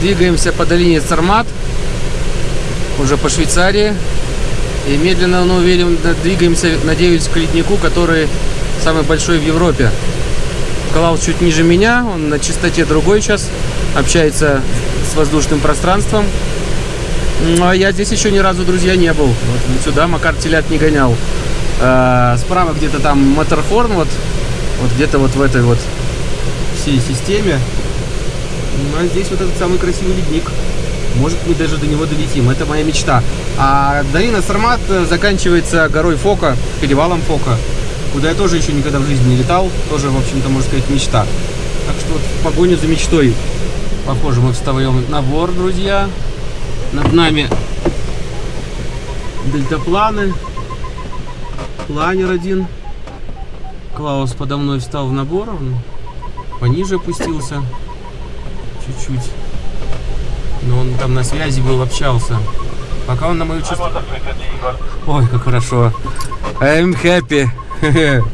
Двигаемся по долине Цармат, уже по Швейцарии. И медленно, но уверенно двигаемся, надеюсь, к леднику, который самый большой в Европе. Клаус чуть ниже меня, он на частоте другой сейчас, общается с воздушным пространством. Ну, а я здесь еще ни разу, друзья, не был. Вот сюда Макар телят не гонял. А, справа где-то там Матерхорн, вот, вот где-то вот в этой вот всей системе. А здесь вот этот самый красивый ледник. Может, мы даже до него долетим. Это моя мечта. А долина Сармат заканчивается горой Фока, перевалом Фока, куда я тоже еще никогда в жизни не летал. Тоже, в общем-то, можно сказать, мечта. Так что вот в погоню за мечтой. Похоже, мы встаем на бор, друзья. Над нами дельтапланы. Планер один. Клаус подо мной встал в набор. Он пониже опустился. Чуть-чуть. Но он там на связи был, общался. Пока он на мою частоту... Ой, как хорошо. I'm happy.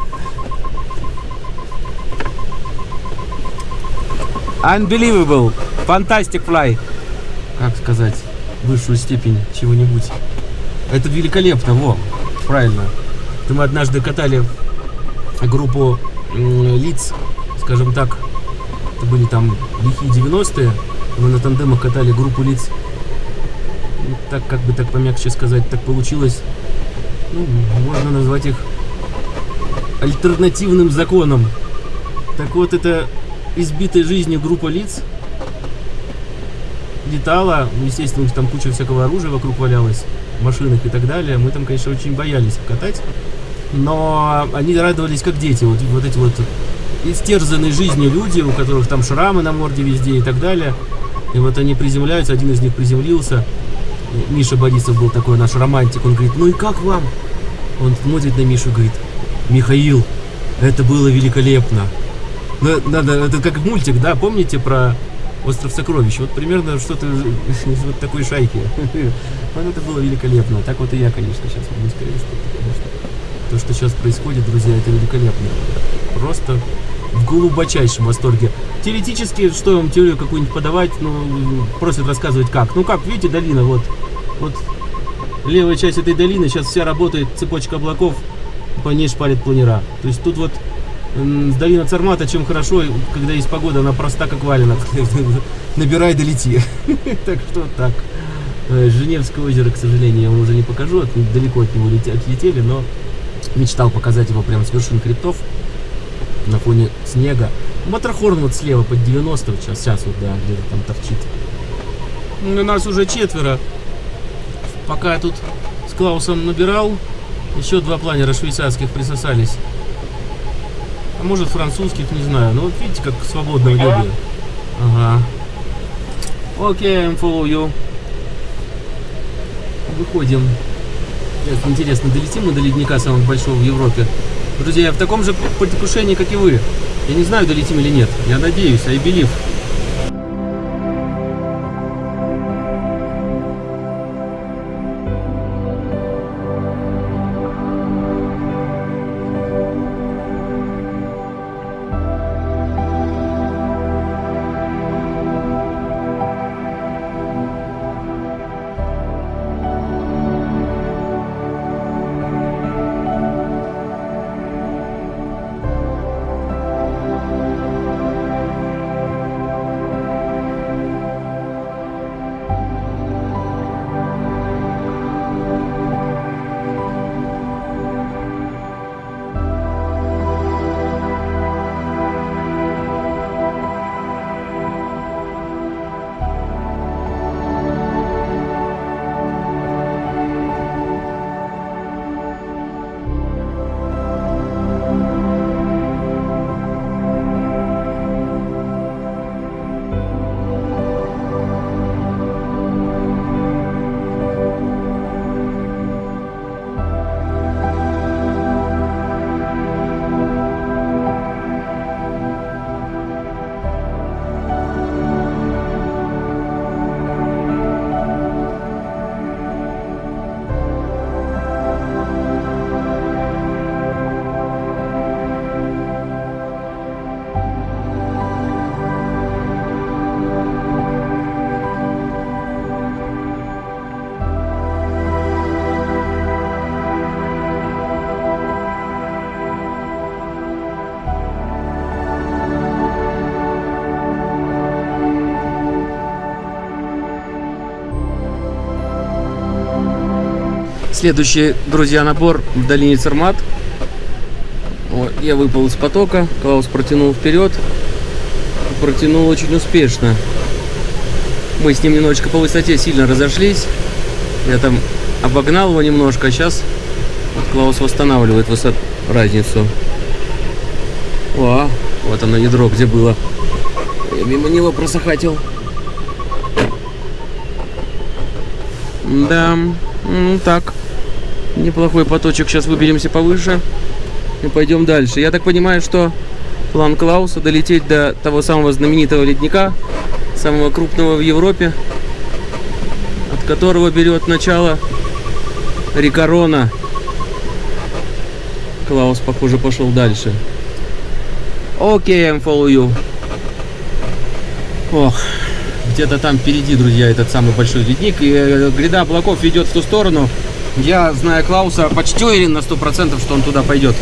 Unbelievable. Fantastic fly. Как сказать? Высшую степень чего-нибудь. Это великолепно, во. Правильно. Это мы однажды катали группу лиц, скажем так, это были там лихие 90-е, мы на тандемах катали группу лиц. Ну, так, как бы так помягче сказать, так получилось. Ну, можно назвать их альтернативным законом. Так вот, это избитая жизнью группа лиц летала. Ну, естественно, у них там куча всякого оружия вокруг валялась, машинах и так далее. Мы там, конечно, очень боялись катать. Но они радовались как дети. Вот, вот эти вот истерзанные жизнью люди, у которых там шрамы на морде везде и так далее. И вот они приземляются, один из них приземлился. Миша Борисов был такой наш романтик. Он говорит, ну и как вам? Он смотрит на Мишу и говорит, Михаил, это было великолепно. Надо, это как мультик, да, помните про Остров Сокровищ? Вот примерно что-то из вот такой шайки. Вот это было великолепно. Так вот и я, конечно, сейчас могу сказать, что, конечно, то, что сейчас происходит, друзья, это великолепно. Просто в глубочайшем восторге. Теоретически, что вам теорию какую-нибудь подавать, ну, просят рассказывать как. Ну, как, видите, долина, вот, вот левая часть этой долины, сейчас вся работает цепочка облаков, по ней шпарит планера. То есть тут вот долина Цармата чем хорошо, когда есть погода, она проста как валенок. Набирай, долети. Так что так. Э, Женевское озеро, к сожалению, я вам уже не покажу, далеко от него отлетели, но мечтал показать его прямо с вершин хребтов на фоне снега. Матрахорн вот слева под 90 сейчас, сейчас вот, да, где-то там торчит. Ну, у нас уже четверо. Пока я тут с Клаусом набирал, еще два планера швейцарских присосались. А может французских, не знаю. Ну вот видите, как свободно в. Ага. Окей, okay, I'm follow you. Выходим. Интересно, долетим мы до ледника самого большого в Европе? Друзья, я в таком же предвкушении, как и вы. Я не знаю, долетим или нет. Я надеюсь, I believe. Следующий, друзья, набор в долине Цермат. Вот, я выпал из потока, Клаус протянул вперед. Протянул очень успешно. Мы с ним немножечко по высоте сильно разошлись. Я там обогнал его немножко, а сейчас вот Клаус восстанавливает высот... разницу. О, вот оно ядро, где было. Я мимо него просохатил. Да, ну так. Неплохой поточек. Сейчас выберемся повыше и пойдем дальше. Я так понимаю, что план Клауса долететь до того самого знаменитого ледника, самого крупного в Европе, от которого берет начало река Рона. Клаус, похоже, пошел дальше. Окей, okay, I'm follow you. Ох, где-то там впереди, друзья, этот самый большой ледник. И э, гряда облаков ведет в ту сторону. Я, зная Клауса, почти уверен на сто процентов, что он туда пойдет.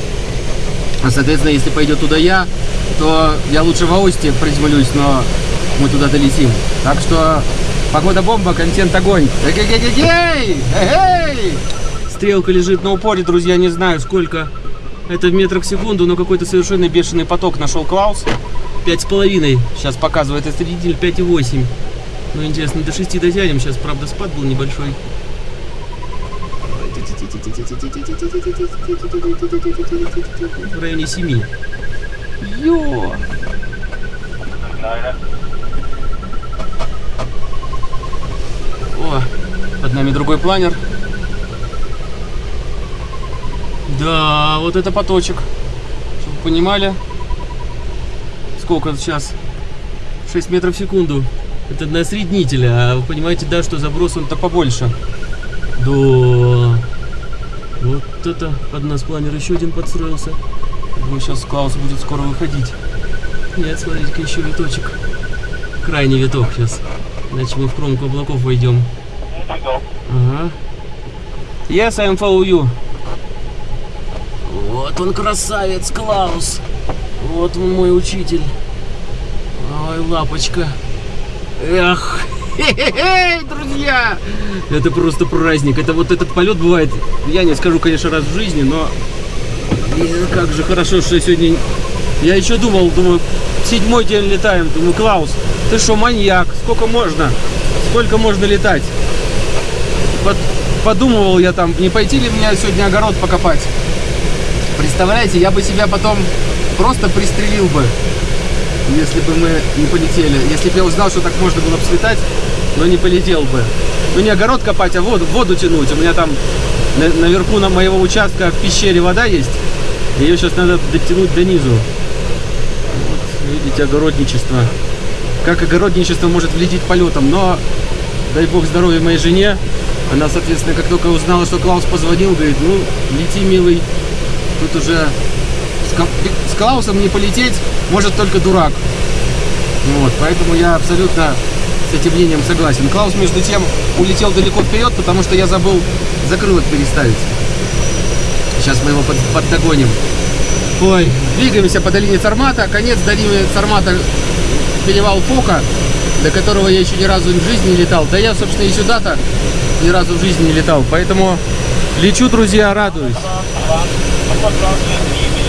А, соответственно, если пойдет туда я, то я лучше в Аусте приземлюсь, но мы туда долетим. Так что погода бомба, контент огонь. Эй-эй-эй-эй! Стрелка лежит на упоре, друзья, не знаю сколько. Это в метрах в секунду, но какой-то совершенно бешеный поток нашел Клаус. Пять с половиной. Сейчас показывает осредитель 5,8. Ну, интересно, до 6 дотянем. Сейчас, правда, спад был небольшой. В районе 7. Йо! О, под нами другой планер. Да, вот это поточек. Чтобы вы понимали, сколько сейчас? 6 метров в секунду. Это на среднителя. А вы понимаете, да, что заброс он-то побольше. Да. Вот это под нас планер еще один подстроился. Думаю, сейчас Клаус будет скоро выходить. Нет, смотрите-ка, еще виточек. Крайний виток сейчас. Иначе мы в кромку облаков войдем. Ага. Yes, I'm follow you. Вот он красавец, Клаус. Вот он мой учитель. Ой, лапочка. Эх, друзья! Это просто праздник. Это вот этот полет бывает, я не скажу, конечно, раз в жизни, но как же хорошо, что сегодня... Я еще думал, думаю, седьмой день летаем. Думаю, Клаус, ты что, маньяк? Сколько можно? Сколько можно летать? Под... Подумывал я там, не пойти ли мне сегодня огород покопать. Представляете, я бы себя потом просто пристрелил бы, если бы мы не полетели. Если бы я узнал, что так можно было бы слетать, но не полетел бы. Ну не огород копать, а воду, воду тянуть. У меня там на, наверху на моего участка в пещере вода есть. Ее сейчас надо дотянуть до низу. Вот, видите, огородничество. Как огородничество может влететь полетом, но дай бог здоровья моей жене. Она, соответственно, как только узнала, что Клаус позвонил, говорит, ну, лети, милый, Тут уже с, Клаусом не полететь может только дурак. Вот, поэтому я абсолютно с этим мнением согласен. Клаус, между тем, улетел далеко вперед, потому что я забыл закрылок переставить. Сейчас мы его под, поддогоним. Ой, двигаемся по долине Цармата. Конец долины Цармата перевал Фока, до которого я еще ни разу в жизни не летал. Да я, собственно, и сюда-то ни разу в жизни не летал. Поэтому лечу, друзья, радуюсь.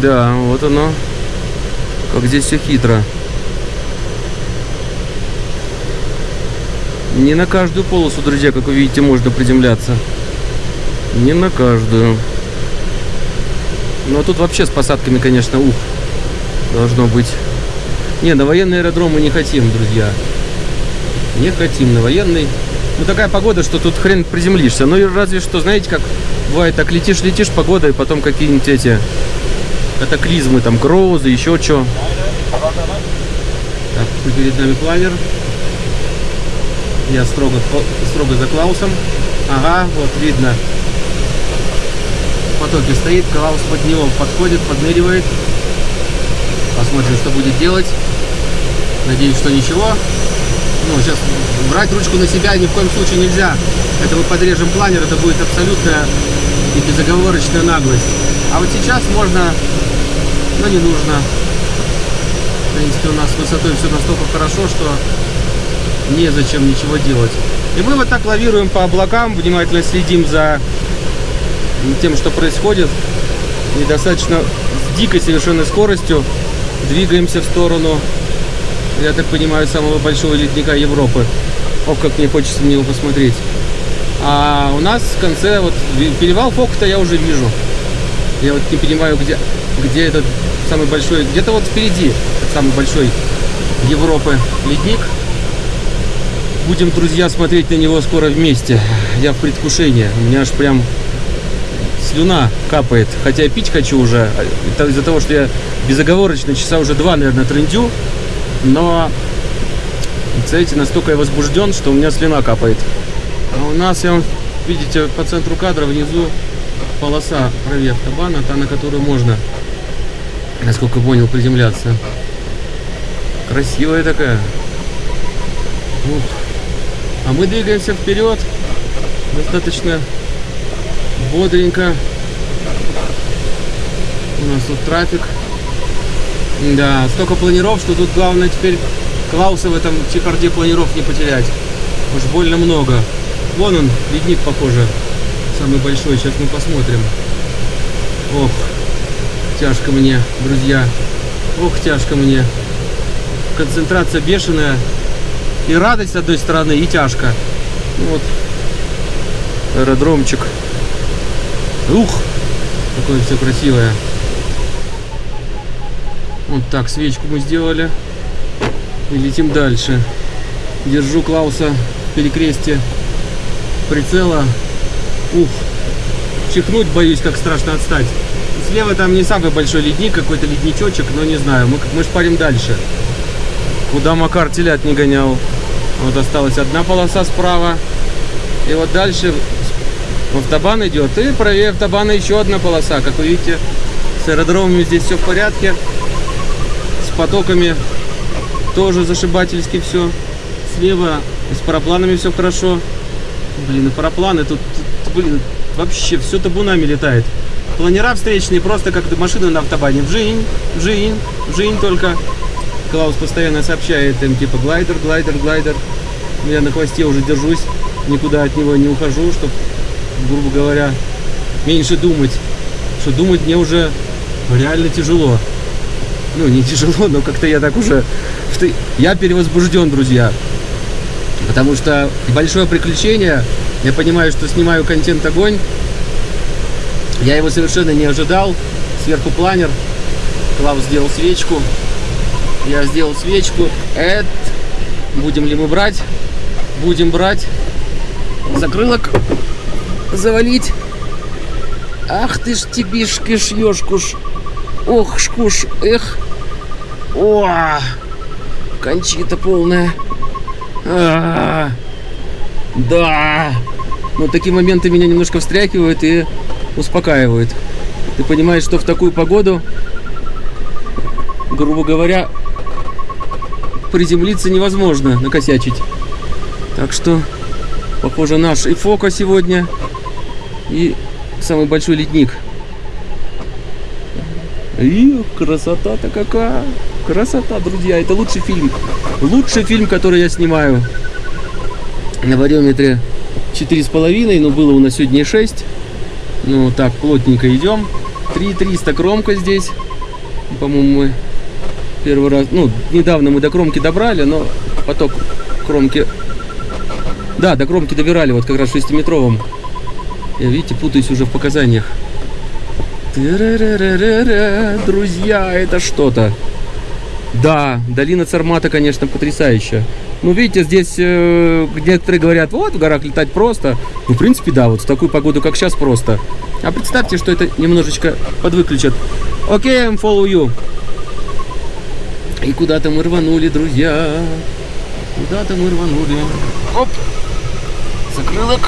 Да, вот оно. Как здесь все хитро. Не на каждую полосу, друзья, как вы видите, можно приземляться. Не на каждую. А тут вообще с посадками, конечно, ух, должно быть. Не, на военный аэродром мы не хотим, друзья. Не хотим на военный. Ну, такая погода, что тут хрен приземлишься. Ну, и разве что, знаете, как бывает, так летишь-летишь, погода, и потом какие-нибудь эти катаклизмы, там, грозы, еще что. Так, перед нами планер. Я строго, строго за Клаусом. Ага, вот видно. В потоке стоит, Клаус под него подходит, подныривает. Посмотрим, что будет делать. Надеюсь, что ничего. Ну, сейчас брать ручку на себя ни в коем случае нельзя. Это мы подрежем планер, это будет абсолютная и безоговорочная наглость. А вот сейчас можно, но не нужно. В принципе, у нас с высотой все настолько хорошо, что незачем ничего делать. И мы вот так лавируем по облакам, внимательно следим за тем, что происходит. И достаточно с дикой совершенно скоростью двигаемся в сторону, я так понимаю, самого большого ледника Европы. Ох, как мне хочется на него посмотреть. А у нас в конце, вот перевал Фокта я уже вижу. Я вот не понимаю, где, где этот самый большой, где-то вот впереди самый большой Европы ледник. Будем, друзья, смотреть на него скоро вместе. Я в предвкушении. У меня аж прям слюна капает. Хотя пить хочу уже. Это из-за того, что я безоговорочно часа уже два, наверное, трендю. Но, знаете, настолько я возбужден, что у меня слюна капает. А у нас, я видите, по центру кадра внизу полоса правее автобана, та, на которую можно, насколько понял, приземляться. Красивая такая. Ух. А мы двигаемся вперед. Достаточно бодренько. У нас тут трафик. Да, столько планиров, что тут главное теперь Клауса в этом чекарде планиров не потерять. Уж больно много. Вон он, ледник, похоже, самый большой. Сейчас мы посмотрим. Ох, тяжко мне, друзья. Ох, тяжко мне. Концентрация бешеная. И радость с одной стороны, и тяжко. Вот. Аэродромчик. Ух, какое все красивое. Вот так, свечку мы сделали. И летим дальше. Держу Клауса в перекрестие прицела. Ух, чихнуть боюсь, как страшно отстать. Слева там не самый большой ледник, какой-то ледничочек, но не знаю. Мы, мы шпарим дальше. Куда Макар телят не гонял. Вот осталась одна полоса справа. И вот дальше автобан идет. И правее автобана еще одна полоса. Как вы видите, с аэродромами здесь все в порядке. Потоками тоже зашибательски все. Слева с парапланами все хорошо. Блин, и парапланы тут, тут блин, вообще все табунами летает. Планера встречные, просто как машина на автобане. Вжинь, вжинь, вжинь только. Клаус постоянно сообщает им, типа, глайдер, глайдер, глайдер. Я на хвосте уже держусь, никуда от него не ухожу, чтобы, грубо говоря, меньше думать. Что думать мне уже реально тяжело. Ну, не тяжело, но как-то я так уже... Я перевозбужден, друзья. Потому что большое приключение. Я понимаю, что снимаю контент огонь. Я его совершенно не ожидал. Сверху планер. Клаус сделал свечку. Я сделал свечку. Это будем ли мы брать? Будем брать. Закрылок завалить. Ах ты ж тебишки шьешкуш. Ох, шкуш, эх. О, кончита полная. А -а -а. Да. Но такие моменты меня немножко встряхивают и успокаивают. Ты понимаешь, что в такую погоду, грубо говоря, приземлиться невозможно, накосячить. Так что, похоже, наш и фока сегодня, и самый большой ледник. И красота-то какая! Красота, друзья! Это лучший фильм. Лучший фильм, который я снимаю. На вариометре 4,5, но было у нас сегодня 6. Ну, так, плотненько идем. 3,300 кромка здесь. По-моему, мы первый раз... Ну, недавно мы до кромки добрали, но поток кромки... Да, до кромки добирали, вот как раз 6-метровым. Я, видите, путаюсь уже в показаниях. Друзья, это что-то. Да, долина Цармата, конечно, потрясающая. Ну, видите, здесь э, некоторые говорят, вот, в горах летать просто. Ну, в принципе, да, вот в такую погоду, как сейчас, просто. А представьте, что это немножечко подвыключат. Окей, okay, I'm follow you. И куда-то мы рванули, друзья. Куда-то мы рванули. Оп! Закрылок.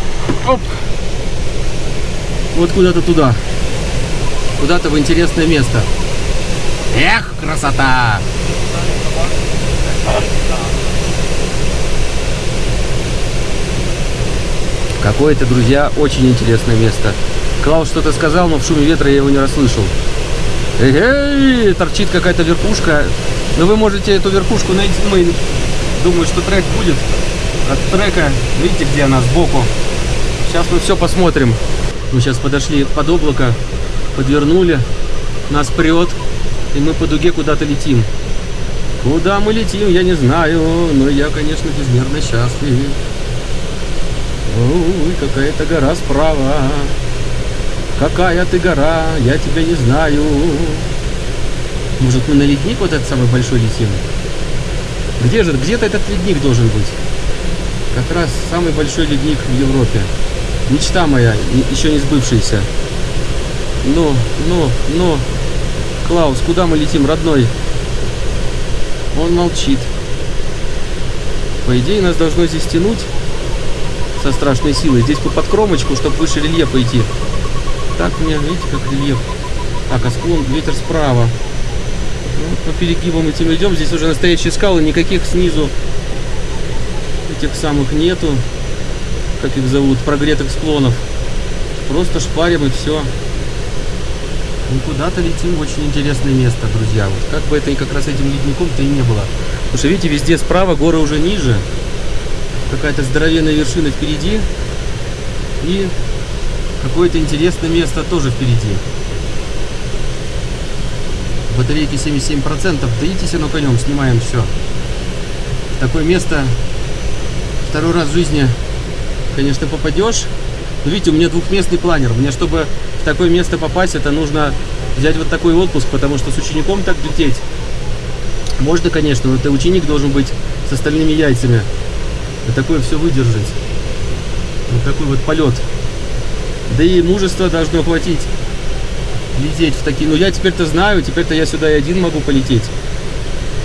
Оп! Вот куда-то туда. Куда-то в интересное место. Эх, красота! Какое-то, друзья, очень интересное место. Клаус что-то сказал, но в шуме ветра я его не расслышал. Эй, торчит какая-то верхушка. Но вы можете эту верхушку найти. Мы думаю, что трек будет от трека. Видите, где она сбоку? Сейчас мы все посмотрим. Мы сейчас подошли под облако, подвернули, нас прет, и мы по дуге куда-то летим. Куда мы летим, я не знаю, но я, конечно, безмерно счастлив. Ой, какая-то гора справа. Какая ты гора, я тебя не знаю. Может, мы на ледник вот этот самый большой летим? Где же, где-то этот ледник должен быть. Как раз самый большой ледник в Европе. Мечта моя, еще не сбывшаяся. Ну, ну, ну. Клаус, куда мы летим, родной? Он молчит. По идее, нас должно здесь тянуть со страшной силой. Здесь бы под кромочку, чтобы выше рельефа идти. Так мне, видите, как рельеф. Так, а склон, ветер справа. Ну, по перегибам этим идем. Здесь уже настоящие скалы, никаких снизу этих самых нету. Как их зовут, прогретых склонов. Просто шпарим и все. Мы куда-то летим в очень интересное место, друзья. Вот как бы это и как раз этим ледником-то и не было. Потому что, видите, везде справа горы уже ниже. Какая-то здоровенная вершина впереди. И какое-то интересное место тоже впереди. Батарейки 77%. Даитесь оно конем, снимаем все. В такое место второй раз в жизни, конечно, попадешь. Но видите, у меня двухместный планер. Мне, чтобы в такое место попасть, это нужно взять вот такой отпуск, потому что с учеником так лететь можно, конечно, но ты ученик должен быть с остальными яйцами. И такое все выдержать. Вот такой вот полет. Да и мужество должно хватить лететь в такие... Ну, я теперь-то знаю, теперь-то я сюда и один могу полететь.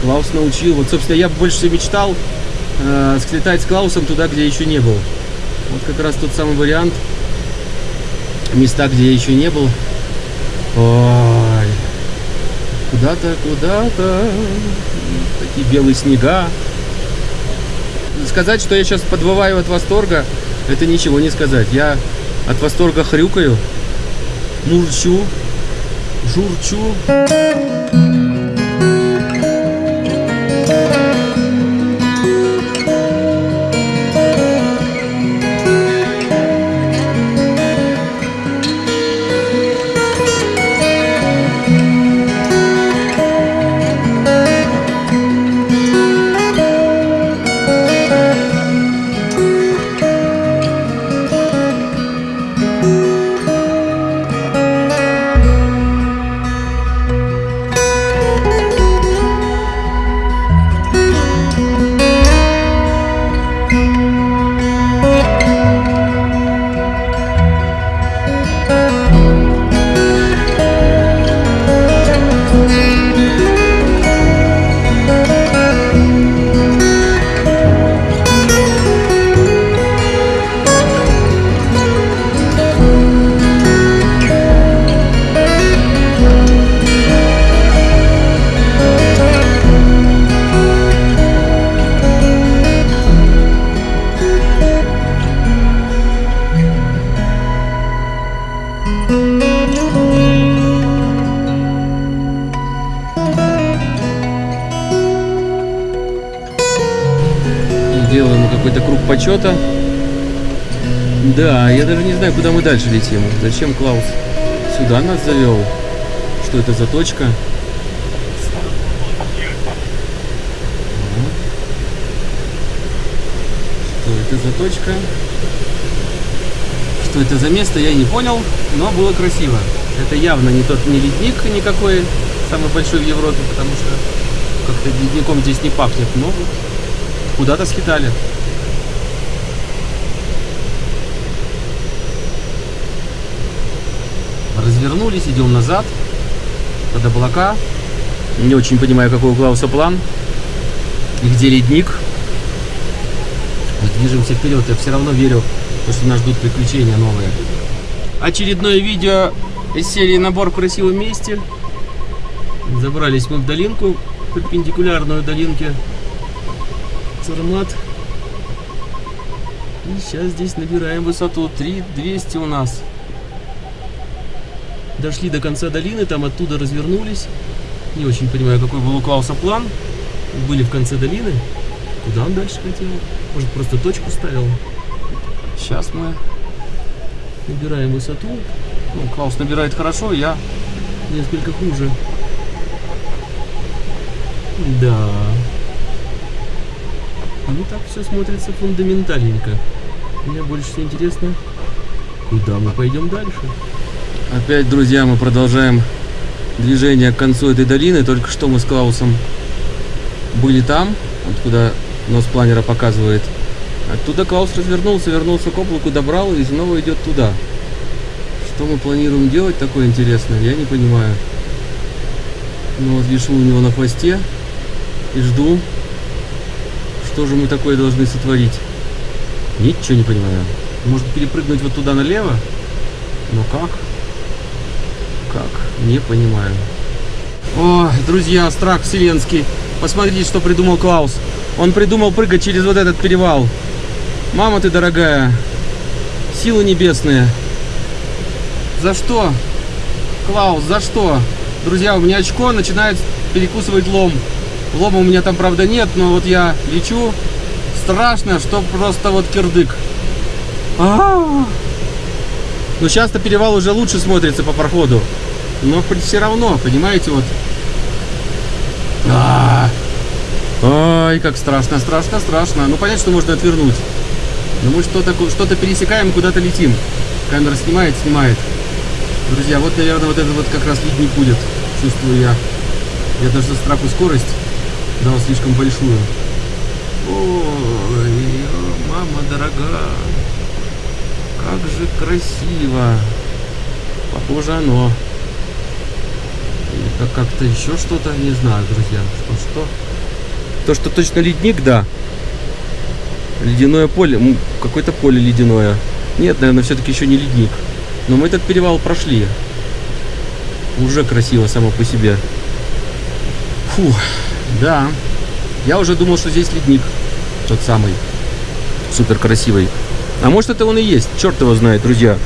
Клаус научил. Вот, собственно, я больше всего мечтал э, слетать с Клаусом туда, где еще не был. Вот как раз тот самый вариант. Места, где я еще не был. Ой. Куда-то, куда-то. Такие белые снега. Сказать, что я сейчас подвываю от восторга, это ничего не сказать. Я от восторга хрюкаю, мурчу, журчу. Почета. Да, я даже не знаю, куда мы дальше летим. Зачем Клаус сюда нас завел? Что это за точка? Что это за точка? Что это за место, я не понял, но было красиво. Это явно не тот не ледник никакой, самый большой в Европе, потому что как-то ледником здесь не пахнет, но куда-то скитали. Развернулись, идем назад, под облака. Не очень понимаю, какой у Клауса план. И где ледник. движемся вперед. Я все равно верю, что нас ждут приключения новые. Очередное видео из серии «Набор в красивом месте». Забрались мы в долинку, перпендикулярную долинке Цармат. И сейчас здесь набираем высоту 3200 у нас. Дошли до конца долины, там оттуда развернулись. Не очень понимаю, какой был у Клауса план. Были в конце долины. Куда он дальше хотел? Может, просто точку ставил? Сейчас мы набираем высоту. Ну, Клаус набирает хорошо, я несколько хуже. Да. Ну так все смотрится фундаментальненько. Мне больше всего интересно, куда мы пойдем дальше. Опять, друзья, мы продолжаем движение к концу этой долины. Только что мы с Клаусом были там, откуда нос планера показывает. Оттуда Клаус развернулся, вернулся к облаку, добрал и снова идет туда. Что мы планируем делать такое интересное, я не понимаю. Ну вот вешу у него на хвосте и жду, что же мы такое должны сотворить. Ничего не понимаю. Может перепрыгнуть вот туда налево? Но как? Как? Не понимаю. О, друзья, страх вселенский. Посмотрите, что придумал Клаус. Он придумал прыгать через вот этот перевал. Мама ты дорогая. Силы небесные. За что? Клаус, за что? Друзья, у меня очко начинает перекусывать лом. Лома у меня там, правда, нет, но вот я лечу. Страшно, что просто вот кирдык. А -а -а. Ну, сейчас-то перевал уже лучше смотрится по проходу. Но все равно, понимаете, вот. А -а -а. Ой, как страшно, страшно, страшно. Ну, понятно, что можно отвернуть. Но мы что-то что, -то, пересекаем, куда-то летим. Камера снимает, снимает. Друзья, вот, наверное, вот это вот как раз ледник будет. Чувствую я. Я даже за страху скорость дал слишком большую. Ой, мама дорогая. Как же красиво. Похоже оно. Или как-то еще что-то, не знаю, друзья. Что, что? То, что точно ледник, да. Ледяное поле, какое-то поле ледяное. Нет, наверное, все-таки еще не ледник. Но мы этот перевал прошли. Уже красиво само по себе. Фу, да. Я уже думал, что здесь ледник. Тот самый. Супер красивый. А может это он и есть. Черт его знает, друзья.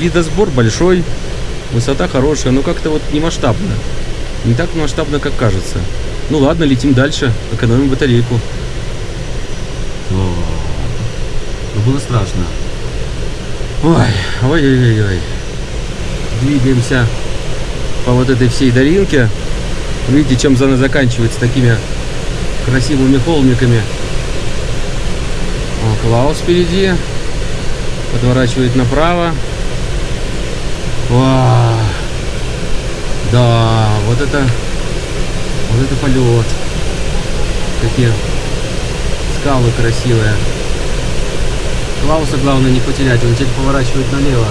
Лидосбор большой. Высота хорошая, но как-то вот не масштабно. Не так масштабно, как кажется. Ну ладно, летим дальше. Экономим батарейку. О, ну было страшно. Ой, ой-ой-ой. Двигаемся по вот этой всей долинке. Видите, чем зона заканчивается такими красивыми холмиками. Клаус впереди. Подворачивает направо. Вау. Да, вот это вот это полет. Какие скалы красивые. Клауса главное не потерять, он теперь поворачивает налево.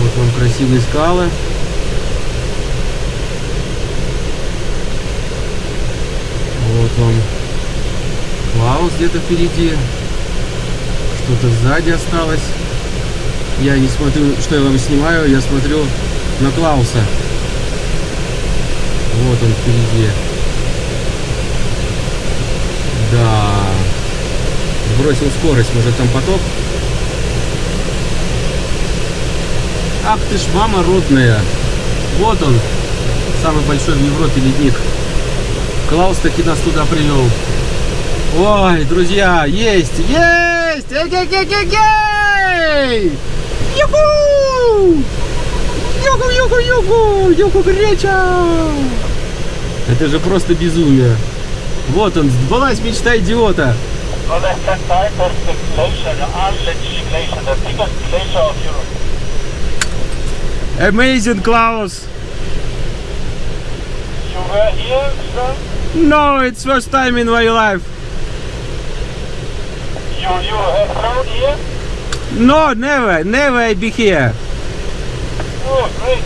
Вот вам красивые скалы. Вот вам Клаус где-то впереди. Что-то сзади осталось. Я не смотрю, что я вам снимаю, я смотрю на Клауса. Вот он впереди. Да. Сбросил скорость, может там поток. Ах ты ж мама родная. Вот он, самый большой в Европе ледник. Клаус таки нас туда привел. Ой, друзья, есть, есть! Эй-эй-эй-эй-эй! Юху! Юху, юху, юху! Юху, греча! Это же просто безумие. Вот он, сбылась мечта идиота. Amazing, Klaus. You were here, sir? No, it's first time in my life. You you have flown here? No, never, never I be here. Oh, great.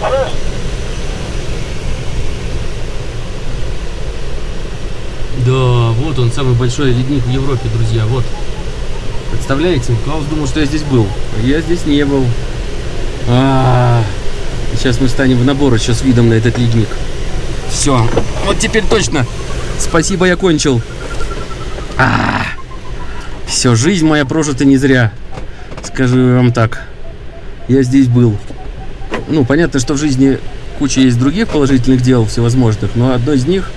First. Да, Вот он, самый большой ледник в Европе, друзья, вот. Представляете? Клаус думал, что я здесь был. А я здесь не был. А, Сейчас мы станем в набор еще с видом на этот ледник. Все. Вот теперь точно. Спасибо, я кончил. А, Все, жизнь моя прожита не зря. Скажу вам так. Я здесь был. Ну, понятно, что в жизни куча есть других положительных дел всевозможных, но одно из них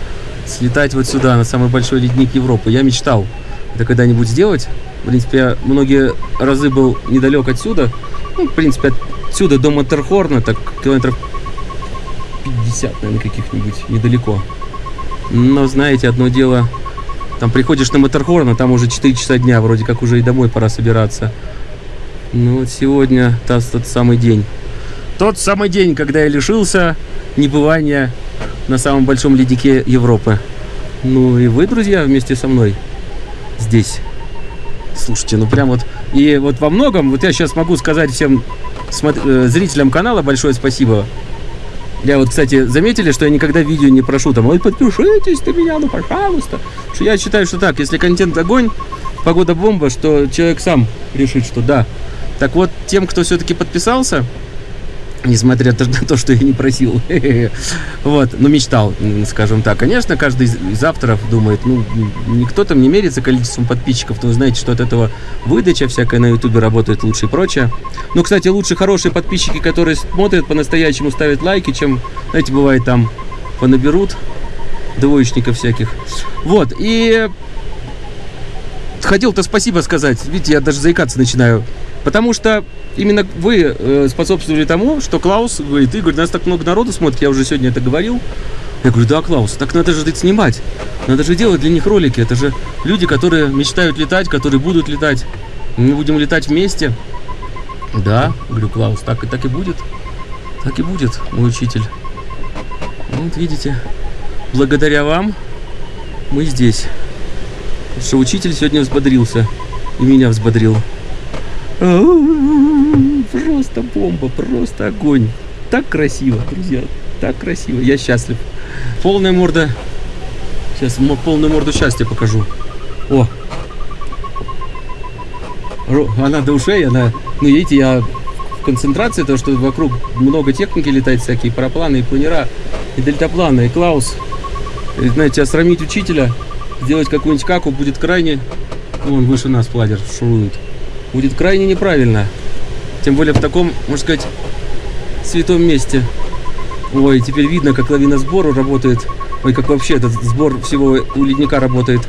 слетать вот сюда, на самый большой ледник Европы. Я мечтал это когда-нибудь сделать. В принципе, я многие разы был недалек отсюда. Ну, в принципе, отсюда до Матерхорна, так километров 50, наверное, каких-нибудь, недалеко. Но, знаете, одно дело, там приходишь на Матерхорн, а там уже 4 часа дня, вроде как уже и домой пора собираться. Ну вот сегодня тот, тот самый день. Тот самый день, когда я лишился небывания на самом большом леднике Европы. Ну и вы, друзья, вместе со мной здесь. Слушайте, ну прям вот... И вот во многом, вот я сейчас могу сказать всем э, зрителям канала большое спасибо. Я вот, кстати, заметили, что я никогда видео не прошу там, ой, подпишитесь на меня, ну пожалуйста. Что я считаю, что так, если контент огонь, погода бомба, что человек сам решит, что да. Так вот, тем, кто все-таки подписался, несмотря на то, что я не просил, вот, но мечтал, м, скажем так. Конечно, каждый из авторов думает, ну, никто там не мерится количеством подписчиков, но вы знаете, что от этого выдача всякая на ютубе работает лучше и прочее. Ну, кстати, лучше хорошие подписчики, которые смотрят по-настоящему, ставят лайки, чем, знаете, бывает там понаберут двоечников всяких. Вот, и хотел-то спасибо сказать. Видите, я даже заикаться начинаю. Потому что именно вы э, способствовали тому, что Клаус говорит, Игорь, нас так много народу смотрит, я уже сегодня это говорил. Я говорю, да, Клаус, так надо же снимать. Надо же делать для них ролики. Это же люди, которые мечтают летать, которые будут летать. Мы будем летать вместе. Да, говорю, Клаус, так и так и будет. Так и будет, мой учитель. Вот видите, благодаря вам мы здесь. Потому что учитель сегодня взбодрился. И меня взбодрил. Просто бомба, просто огонь. Так красиво, друзья. Так красиво. Я счастлив. Полная морда. Сейчас полную морду счастья покажу. О. Она до ушей, она... Ну, видите, я в концентрации, то, что вокруг много техники летает, всякие парапланы и планера, и дельтапланы, и Клаус. И, знаете, осрамить учителя, сделать какую-нибудь каку будет крайне... Вон выше нас пладер шурует. Будет крайне неправильно. Тем более в таком, можно сказать, святом месте. Ой, теперь видно, как лавина сбору работает. Ой, как вообще этот сбор всего у ледника работает.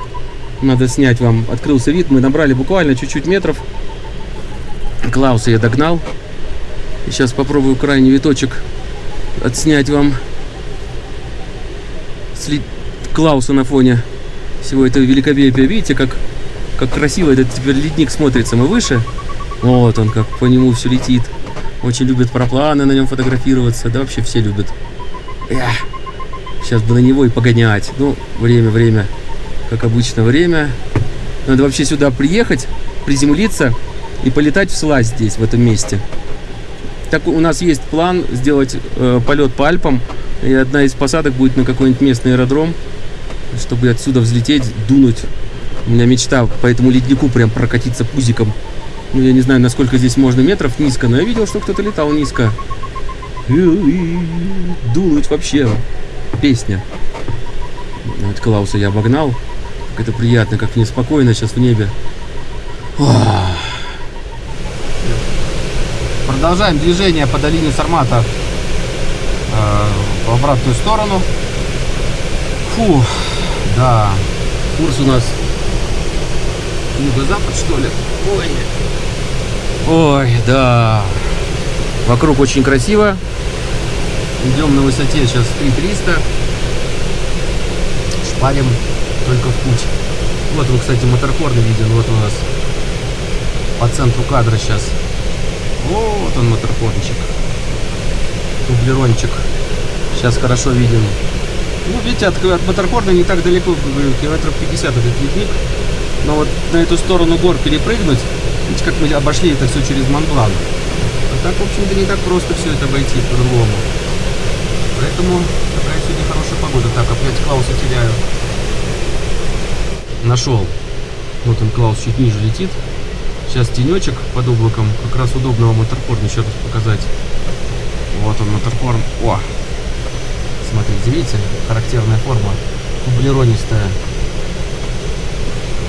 Надо снять вам. Открылся вид, мы набрали буквально чуть-чуть метров. Клауса я догнал. И сейчас попробую крайний виточек отснять вам. Сли... Клауса на фоне всего этого великолепия. Видите, как, как красиво этот теперь ледник смотрится. Мы выше. Вот он, как по нему все летит. Очень любят парапланы на нем фотографироваться. Да вообще все любят. Эх, Сейчас бы на него и погонять. Ну, время, время. Как обычно, время. Надо вообще сюда приехать, приземлиться и полетать в слазь здесь, в этом месте. Так у нас есть план сделать э, полет по Альпам. И одна из посадок будет на какой-нибудь местный аэродром, чтобы отсюда взлететь, дунуть. У меня мечта по этому леднику прям прокатиться пузиком. Ну, я не знаю, насколько здесь можно метров низко, но я видел, что кто-то летал низко. Дунуть вообще. Песня. Вот Клауса я обогнал. Как это приятно, как мне спокойно сейчас в небе. Продолжаем движение по долине Сармата э, в обратную сторону. Фу, да. Курс у нас юго-запад, что ли? Ой. Ой, да. Вокруг очень красиво. Идем на высоте сейчас 3300. Шпарим только в путь. Вот вы, кстати, моторхорн виден. Вот у нас по центру кадра сейчас. Вот он моторхорнчик. Дублерончик. Сейчас хорошо виден. Ну, видите, от, от моторхорна не так далеко, говорю, километров 50 этот ледник. Но вот на эту сторону гор перепрыгнуть, видите, как мы обошли это все через Монблан. А так, в общем-то, не так просто все это обойти по-другому. Поэтому такая сегодня хорошая погода. Так, опять Клауса теряю. нашел. Вот он, Клаус, чуть ниже летит. Сейчас тенечек под облаком. Как раз удобно вам моторкорн еще раз показать. Вот он, моторкорн. О! Смотрите, видите? Характерная форма. Кублеронистая.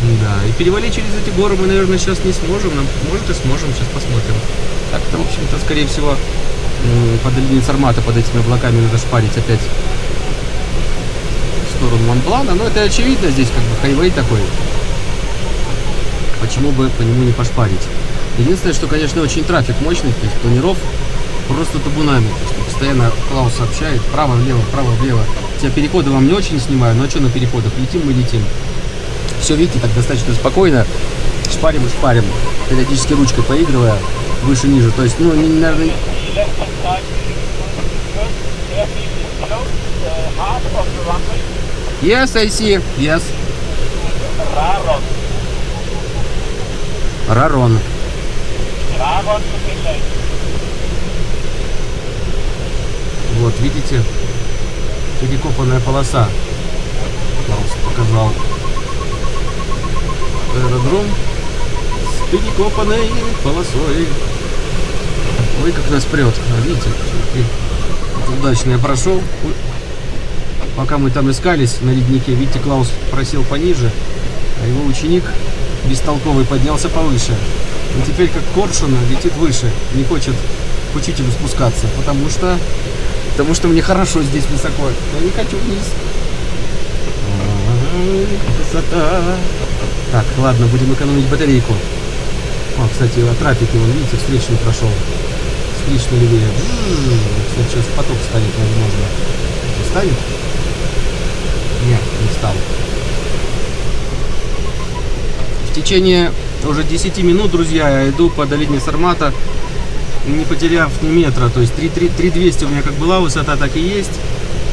Да, и перевалить через эти горы мы, наверное, сейчас не сможем. Нам, может и сможем, сейчас посмотрим. Так-то, в общем-то, скорее всего, м, под линией Сармата, под этими облаками надо шпарить опять в сторону Монблана. Но это очевидно, здесь как бы хайвей такой. Почему бы по нему не пошпарить? Единственное, что, конечно, очень трафик мощный, то есть планиров просто табунами. Постоянно Клаус сообщает право-влево, право-влево. Я переходы вам не очень снимаю, но что на переходах? Летим мы летим. Все, видите, так достаточно спокойно. Шпарим и шпарим. Периодически ручкой поигрывая выше-ниже. То есть, ну, не, наверное. Yes, I see. Yes. Рарон. Lane. Вот, видите? Перекопанная полоса. Показал. Аэродром с перекопанной полосой. Ой, как нас прет. А, видите? И удачно я прошел. Пока мы там искались на леднике, видите, Клаус просел пониже, а его ученик бестолковый поднялся повыше. И теперь, как коршуна, летит выше, не хочет к учителю спускаться, потому что Потому что мне хорошо здесь высоко. Я не хочу вниз. Красота. Так, ладно, будем экономить батарейку. О, кстати, о трафике, вон, видите, встречный прошел. Встречный левее. Сейчас поток станет, возможно. Не станет? Нет, не стал. В течение уже 10 минут, друзья, я иду по долине Сармата не потеряв ни метра. То есть 3, 3, 3200 у меня как была высота, так и есть.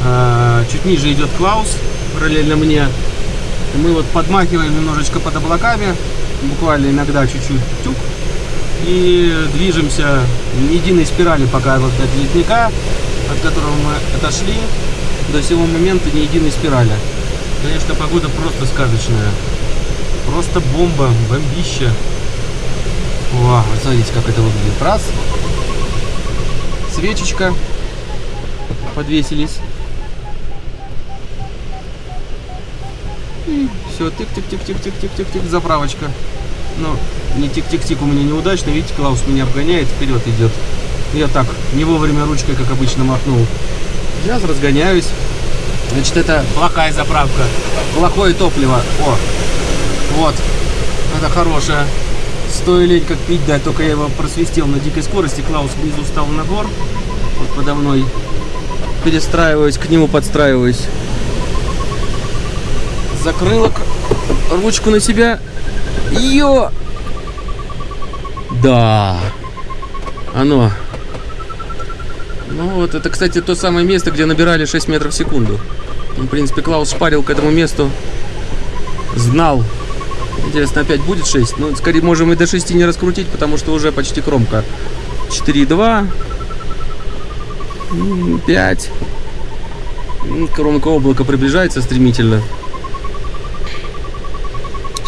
А, чуть ниже идет Клаус, параллельно мне. Мы вот подмахиваем немножечко под облаками, буквально иногда чуть-чуть тюк. И движемся в единой спирали пока вот от ледника, от которого мы отошли, до сего момента не единой спирали. Конечно, погода просто сказочная. Просто бомба, бомбища. Вау, смотрите, как это выглядит. Раз. Свечечка. Подвесились. И все, тык-тык-тык-тык-тык-тык-тык, заправочка. Но не тик-тик-тик у меня неудачно. Видите, Клаус меня обгоняет, вперед идет. Я так, не вовремя ручкой, как обычно, махнул. Сейчас разгоняюсь. Значит, это плохая заправка. Плохое топливо. О, вот. Это хорошее. Стоя лень как пить, да, только я его просвистел на дикой скорости. Клаус внизу стал на гор. Вот подо мной. Перестраиваюсь, к нему подстраиваюсь. Закрыла ручку на себя. Йо! Да. Оно. Ну вот, это, кстати, то самое место, где набирали 6 метров в секунду. Ну, В принципе, Клаус шпарил к этому месту. Знал. Интересно, опять будет 6? Ну, скорее, можем и до 6 не раскрутить, потому что уже почти кромка. 4,2. м, 5. М, Кромка облака приближается стремительно.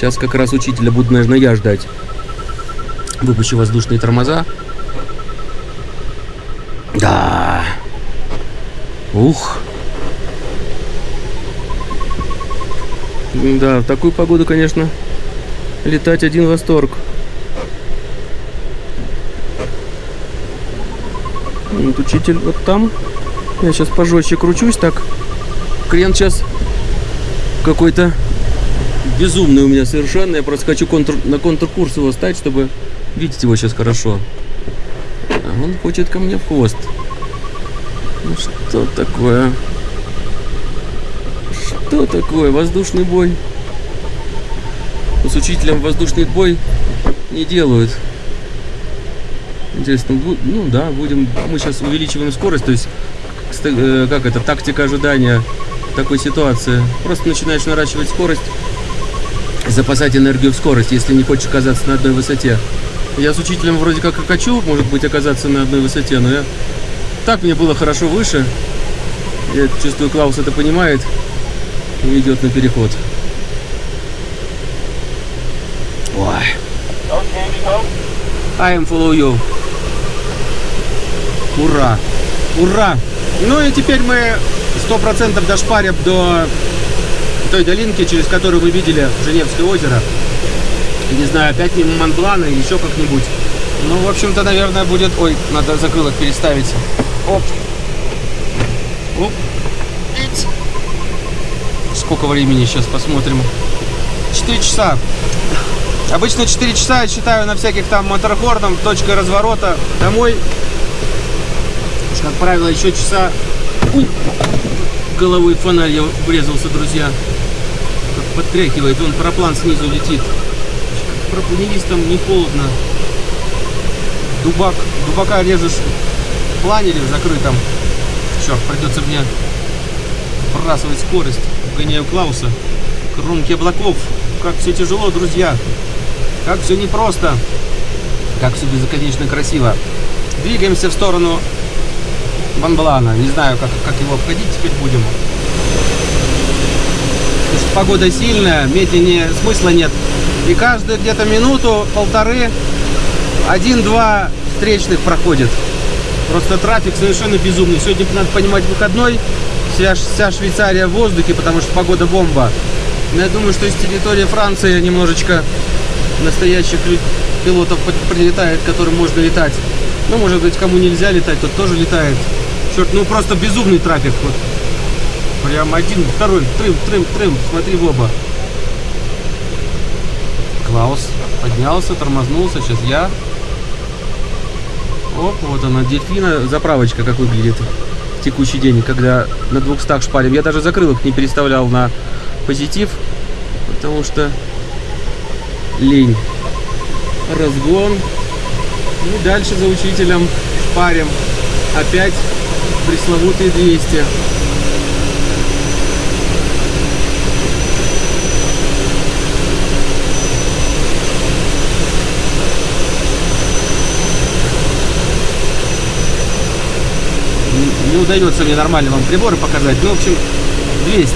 Сейчас как раз учителя буду, наверное, я ждать. Выпущу воздушные тормоза. Да. Ух. Да, в такую погоду, конечно, летать один восторг. Вот учитель вот там. Я сейчас пожестче кручусь так. Крен сейчас какой-то безумный у меня совершенно. Я просто хочу контур, на контркурс его стать, чтобы видеть его сейчас хорошо. А он хочет ко мне в хвост. Ну что такое? Что такое? Воздушный бой. С учителем воздушный бой не делают. Интересно, ну да, будем. Мы сейчас увеличиваем скорость, то есть ст- э, как это, тактика ожидания такой ситуации. Просто начинаешь наращивать скорость, запасать энергию в скорость, если не хочешь оказаться на одной высоте. Я с учителем вроде как и хочу, может быть, оказаться на одной высоте, но я так мне было хорошо выше. Я чувствую, Клаус это понимает и идет на переход. Ой. I am follow you. Ура! Ура! Ну и теперь мы сто процентов дошпарим до той долинки, через которую вы видели Женевское озеро. Не знаю, опять мимо Монблана или еще как-нибудь. Ну, в общем-то, наверное, будет... Ой, надо закрылок переставить. Оп. Оп. Сколько времени сейчас посмотрим? 4 часа. Обычно 4 часа я считаю на всяких там моторхорном, точкой разворота домой. Как правило, еще часа... Уй! Головой фонарь я врезался, друзья. Подтряхивает, он параплан снизу летит. Пропунились там не холодно. Дубак, дубака режешь в планере закрытом. Черт, придется мне сбрасывать скорость. Гоняю Клауса. Кромки облаков. Как все тяжело, друзья. Как все непросто. Как все безоконечно красиво. Двигаемся в сторону Банблана. Не знаю, как, как его обходить теперь будем. Погода сильная, медленнее смысла нет. И каждую где-то минуту, полторы, один-два встречных проходит. Просто трафик совершенно безумный. Сегодня, надо понимать, выходной. Вся, вся Швейцария в воздухе, потому что погода бомба. Но я думаю, что из территории Франции немножечко настоящих пилотов прилетает, которым можно летать. Ну, может быть, кому нельзя летать, тот тоже летает. Черт, ну просто безумный трафик. Вот. Прям один, второй, трым, трым, трым. Смотри в оба. Клаус поднялся, тормознулся. Сейчас я. Оп, вот она, дельфина. Заправочка как выглядит в текущий день, когда на 200 шпарим. Я даже закрылок не переставлял на позитив, потому что лень. Разгон. И дальше за учителем шпарим. Опять пресловутые 200. Не- удается мне нормально вам приборы показать. Ну, в общем, 200.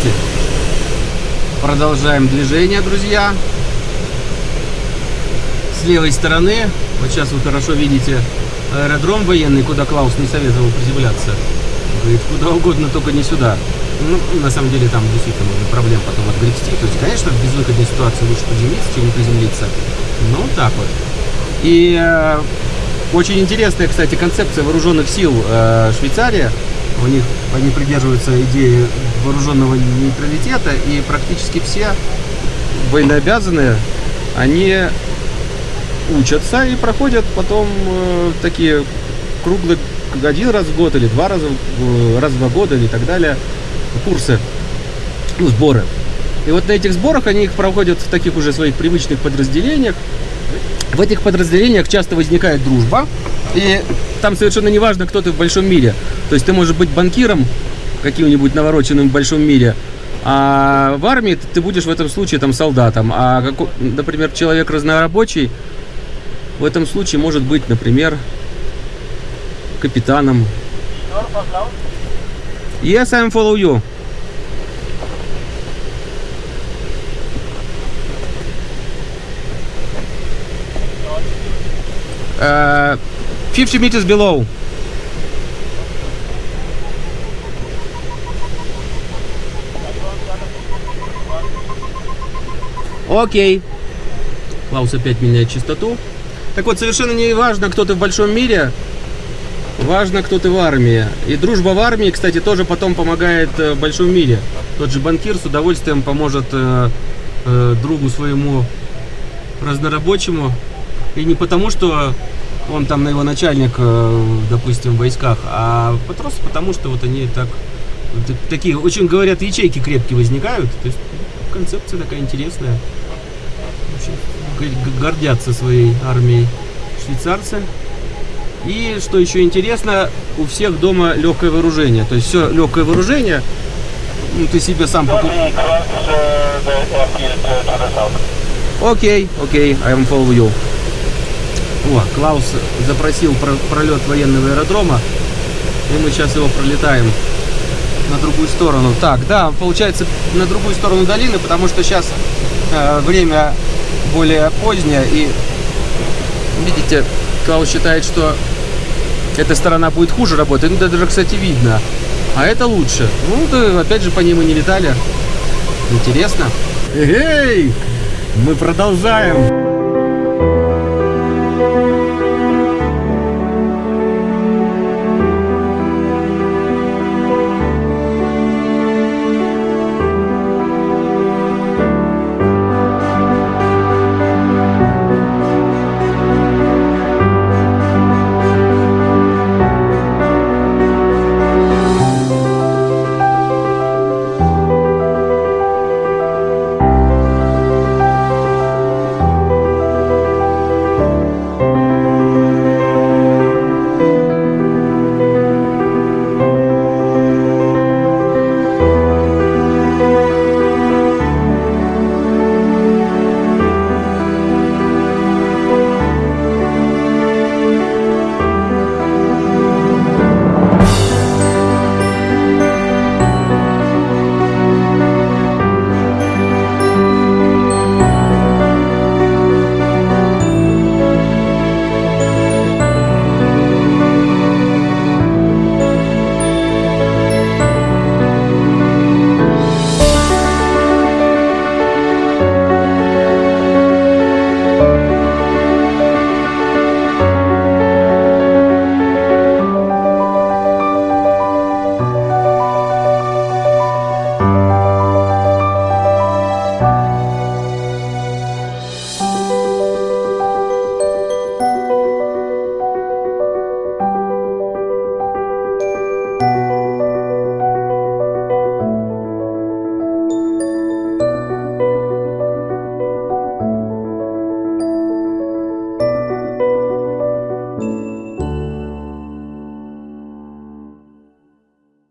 Продолжаем движение, друзья. С левой стороны, вот сейчас вы хорошо видите аэродром военный, куда Клаус не советовал приземляться. Говорит, куда угодно, только не сюда. Ну, на самом деле там действительно можно проблем потом отгребсти. То есть, конечно, в безвыходной ситуации лучше приземлиться, чем не приземлиться. Ну, так вот. И э, очень интересная, кстати, концепция вооруженных сил э, Швейцария. У них они придерживаются идеи вооруженного нейтралитета, и практически все военнообязанные, они учатся и проходят потом э, такие круглые один раз в год или два раза в- раз в два года или так далее курсы, ну, сборы. И вот на этих сборах они их проходят в таких уже своих привычных подразделениях. В этих подразделениях часто возникает дружба, и там совершенно не важно, кто ты в большом мире. То есть ты можешь быть банкиром каким-нибудь навороченным в большом мире, а в армии ты будешь в этом случае там солдатом. А, како- например, человек разнорабочий в этом случае может быть, например, капитаном. Yes, I'm follow you. Uh, 50 meters below. Окей. Клаус опять меняет частоту. Так вот, совершенно не важно, кто ты в большом мире, важно, кто ты в армии. И дружба в армии, кстати, тоже потом помогает э, в большом мире. Тот же банкир с удовольствием поможет э, э, другу своему разнорабочему. И не потому, что он там на его начальник, э, допустим, в войсках, а просто потому, что вот они так такие, очень говорят, ячейки крепкие возникают. То есть концепция такая интересная. Г- гордятся своей армией швейцарцы. И что еще интересно, у всех дома легкое вооружение. То есть все легкое вооружение. Ну, ты себе сам покупаешь. the south? Окей, окей, I am follow you. О, Клаус запросил про- пролет военного аэродрома, и мы сейчас его пролетаем на другую сторону. Так, да, получается на другую сторону долины, потому что сейчас время более поздняя. И видите, Клаус считает, что эта сторона будет хуже работать. Ну, это даже, кстати, видно. А это лучше. Ну, да, опять же, по ней мы не летали. Интересно. Эй! Мы продолжаем.